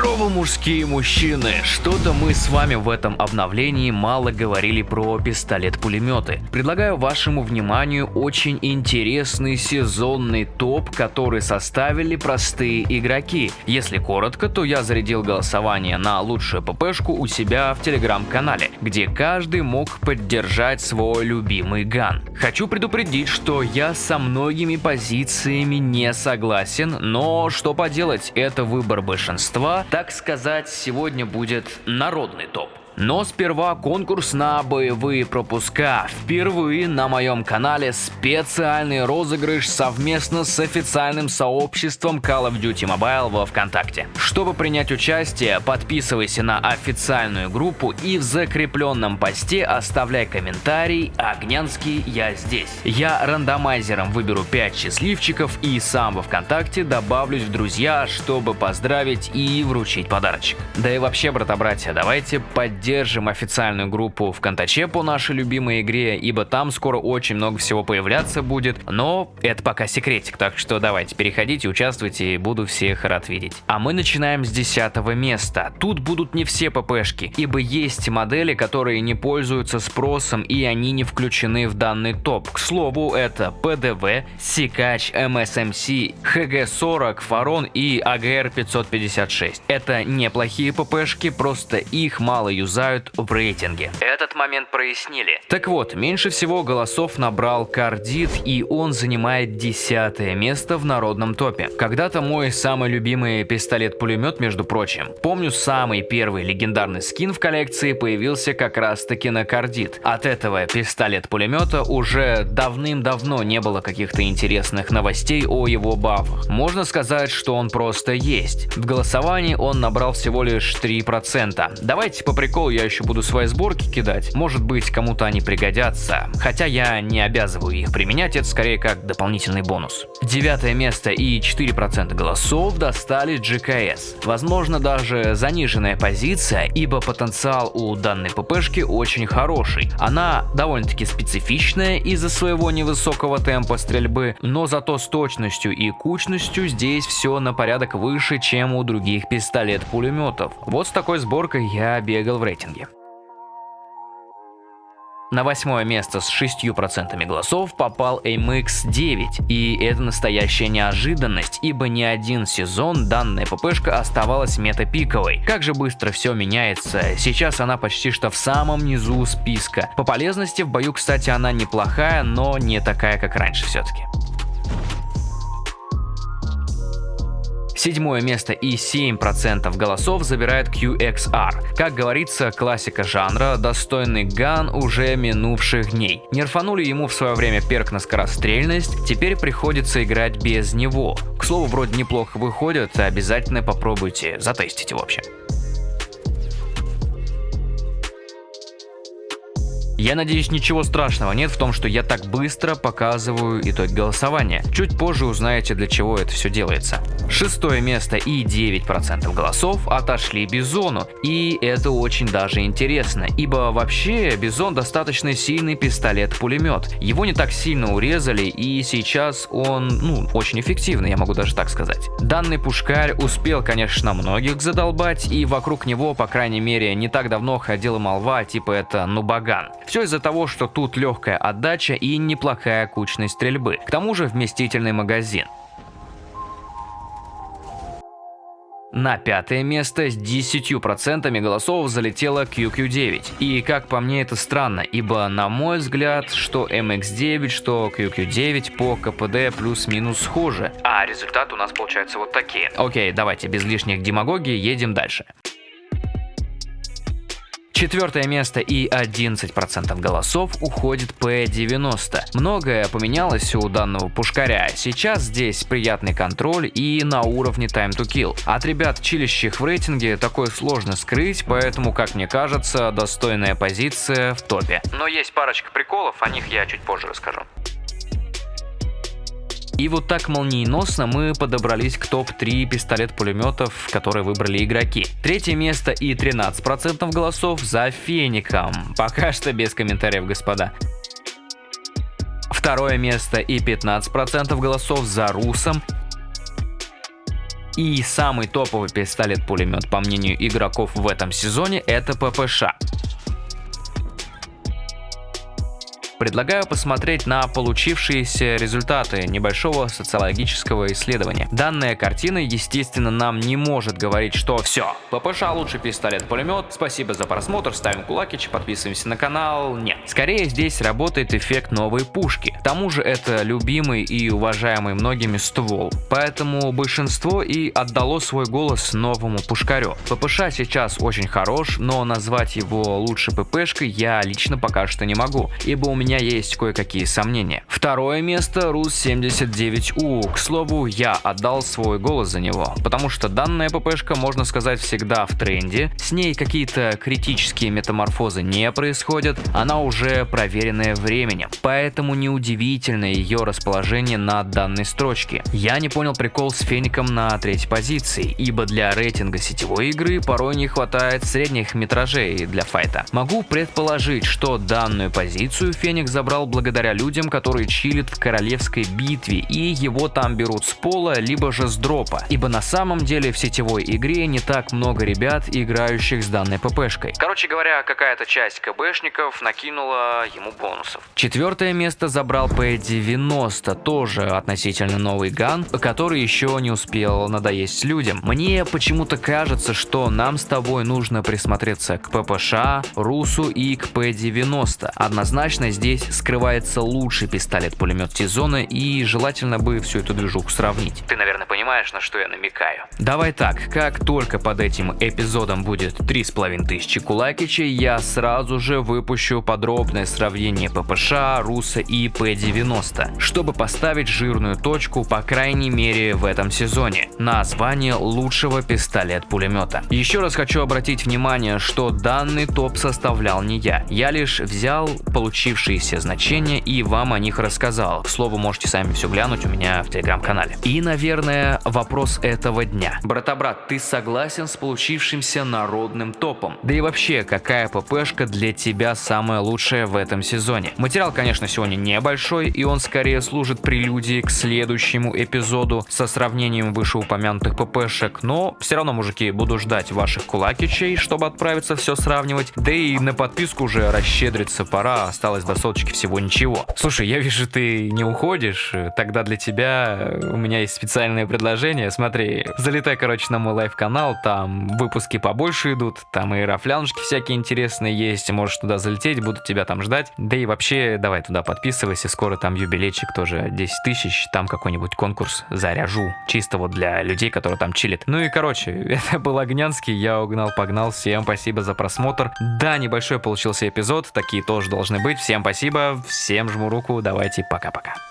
Здорово, мужские мужчины! Что-то мы с вами в этом обновлении мало говорили про пистолет-пулеметы. Предлагаю вашему вниманию очень интересный сезонный топ, который составили простые игроки. Если коротко, то я зарядил голосование на лучшую ППшку у себя в телеграм-канале, где каждый мог поддержать свой любимый ган. Хочу предупредить, что я со многими позициями не согласен, но что поделать, это выбор большинства, так сказать, сегодня будет народный топ. Но сперва конкурс на боевые пропуска. Впервые на моем канале специальный розыгрыш совместно с официальным сообществом Call of Duty Mobile во Вконтакте. Чтобы принять участие, подписывайся на официальную группу и в закрепленном посте оставляй комментарий «Огнянский, я здесь». Я рандомайзером выберу 5 счастливчиков и сам во Вконтакте добавлюсь в друзья, чтобы поздравить и вручить подарочек. Да и вообще, брата-братья, давайте поддержим поддержим официальную группу в Контаче по нашей любимой игре, ибо там скоро очень много всего появляться будет, но это пока секретик, так что давайте переходите, участвуйте, и буду всех рад видеть. А мы начинаем с 10 места. Тут будут не все ППшки, ибо есть модели, которые не пользуются спросом и они не включены в данный топ. К слову, это ПДВ, Сикач, МСМС, ХГ-40, Фарон и АГР-556. Это неплохие ППшки, просто их мало юзают юзают в рейтинге. Этот момент прояснили. Так вот, меньше всего голосов набрал Кардит и он занимает десятое место в народном топе. Когда-то мой самый любимый пистолет-пулемет, между прочим. Помню, самый первый легендарный скин в коллекции появился как раз таки на Кардит. От этого пистолет-пулемета уже давным-давно не было каких-то интересных новостей о его бафах. Можно сказать, что он просто есть. В голосовании он набрал всего лишь 3%. Давайте по приколу я еще буду свои сборки кидать. Может быть, кому-то они пригодятся. Хотя я не обязываю их применять, это скорее как дополнительный бонус. Девятое место и 4% голосов достали GKS. Возможно, даже заниженная позиция, ибо потенциал у данной ППшки очень хороший. Она довольно-таки специфичная из-за своего невысокого темпа стрельбы, но зато с точностью и кучностью здесь все на порядок выше, чем у других пистолет-пулеметов. Вот с такой сборкой я бегал в рейтинге. На восьмое место с 6% голосов попал MX-9, и это настоящая неожиданность, ибо не один сезон данная ППшка оставалась метапиковой. Как же быстро все меняется, сейчас она почти что в самом низу списка. По полезности в бою, кстати, она неплохая, но не такая, как раньше все-таки. Седьмое место и 7% голосов забирает QXR. Как говорится, классика жанра, достойный ган уже минувших дней. Нерфанули ему в свое время перк на скорострельность, теперь приходится играть без него. К слову, вроде неплохо выходит, обязательно попробуйте, затестите в общем. Я надеюсь, ничего страшного нет в том, что я так быстро показываю итог голосования. Чуть позже узнаете, для чего это все делается. Шестое место и 9% голосов отошли Бизону. И это очень даже интересно, ибо вообще Бизон достаточно сильный пистолет-пулемет. Его не так сильно урезали и сейчас он, ну, очень эффективный, я могу даже так сказать. Данный пушкарь успел, конечно, многих задолбать и вокруг него, по крайней мере, не так давно ходила молва, типа это нубаган. Все из-за того, что тут легкая отдача и неплохая кучность стрельбы. К тому же вместительный магазин. На пятое место с 10% голосов залетела QQ9. И как по мне это странно, ибо на мой взгляд, что MX9, что QQ9 по КПД плюс-минус схожи. А результаты у нас получаются вот такие. Окей, давайте без лишних демагогии едем дальше. Четвертое место и 11% голосов уходит P90. Многое поменялось у данного пушкаря. Сейчас здесь приятный контроль и на уровне time to kill. От ребят, чилищих в рейтинге, такое сложно скрыть, поэтому, как мне кажется, достойная позиция в топе. Но есть парочка приколов, о них я чуть позже расскажу. И вот так молниеносно мы подобрались к топ-3 пистолет-пулеметов, которые выбрали игроки. Третье место и 13% голосов за Феником. Пока что без комментариев, господа. Второе место и 15% голосов за Русом. И самый топовый пистолет-пулемет, по мнению игроков в этом сезоне, это ППШ. Предлагаю посмотреть на получившиеся результаты небольшого социологического исследования. Данная картина, естественно, нам не может говорить, что все, ППШ лучший пистолет-пулемет, спасибо за просмотр, ставим кулакич, подписываемся на канал. Нет. Скорее здесь работает эффект новой пушки. К тому же это любимый и уважаемый многими ствол, поэтому большинство и отдало свой голос новому пушкарю. ППШ сейчас очень хорош, но назвать его лучше ППшкой я лично пока что не могу, ибо у меня меня есть кое-какие сомнения. Второе место РУС-79У. К слову, я отдал свой голос за него, потому что данная ППшка, можно сказать, всегда в тренде. С ней какие-то критические метаморфозы не происходят, она уже проверенная временем. Поэтому неудивительно ее расположение на данной строчке. Я не понял прикол с Феником на третьей позиции, ибо для рейтинга сетевой игры порой не хватает средних метражей для файта. Могу предположить, что данную позицию Феник денег забрал благодаря людям, которые чилят в королевской битве и его там берут с пола, либо же с дропа. Ибо на самом деле в сетевой игре не так много ребят, играющих с данной ППшкой. Короче говоря, какая-то часть КБшников накинула ему бонусов. Четвертое место забрал P90, тоже относительно новый ган, который еще не успел надоесть людям. Мне почему-то кажется, что нам с тобой нужно присмотреться к ППШ, Русу и к P90. Однозначно здесь здесь скрывается лучший пистолет-пулемет сезона и желательно бы всю эту движуху сравнить. Ты, наверное, понимаешь, на что я намекаю. Давай так, как только под этим эпизодом будет 3500 кулакичей, я сразу же выпущу подробное сравнение ППШ, Руса и П-90, чтобы поставить жирную точку, по крайней мере в этом сезоне, на звание лучшего пистолет-пулемета. Еще раз хочу обратить внимание, что данный топ составлял не я, я лишь взял получивший все значения и вам о них рассказал. К слову, можете сами все глянуть у меня в телеграм-канале. И, наверное, вопрос этого дня. Брата-брат, ты согласен с получившимся народным топом? Да и вообще, какая ППшка для тебя самая лучшая в этом сезоне? Материал, конечно, сегодня небольшой, и он скорее служит прелюдией к следующему эпизоду со сравнением вышеупомянутых ППшек, но все равно, мужики, буду ждать ваших кулакичей, чтобы отправиться все сравнивать, да и на подписку уже расщедриться пора, осталось до соточки всего ничего. Слушай, я вижу, ты не уходишь, тогда для тебя у меня есть специальное предложение. Смотри, залетай, короче, на мой live-канал, там выпуски побольше идут, там и рафлянушки всякие интересные есть, можешь туда залететь, буду тебя там ждать. Да и вообще, давай туда подписывайся, скоро там юбилейчик тоже 10 тысяч, там какой-нибудь конкурс заряжу, чисто вот для людей, которые там чилят. Ну и короче, это был Огнянский, я угнал-погнал, всем спасибо за просмотр. Да, небольшой получился эпизод, такие тоже должны быть, всем спасибо, всем жму руку, давайте пока-пока.